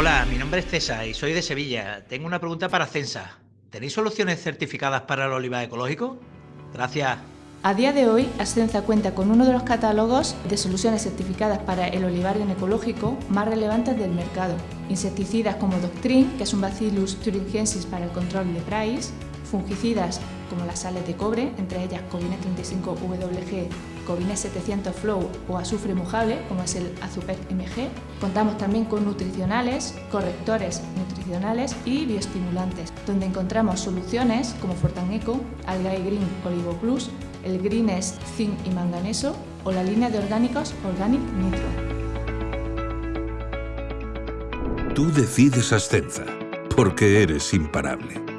Hola, mi nombre es César y soy de Sevilla. Tengo una pregunta para Censa. ¿Tenéis soluciones certificadas para el olivar ecológico? Gracias. A día de hoy, Ascenza cuenta con uno de los catálogos de soluciones certificadas para el olivar ecológico más relevantes del mercado. Insecticidas como Doctrine, que es un Bacillus thuringiensis para el control de price, fungicidas como las sales de cobre, entre ellas Covines 35WG, Covines 700 Flow o azufre mojable, como es el Azupec MG. Contamos también con nutricionales, correctores nutricionales y bioestimulantes, donde encontramos soluciones como Fortan Eco, Algae Green Olivo Plus, el Greenest Zinc y Manganeso o la línea de orgánicos Organic Nitro. Tú decides Ascenza, porque eres imparable.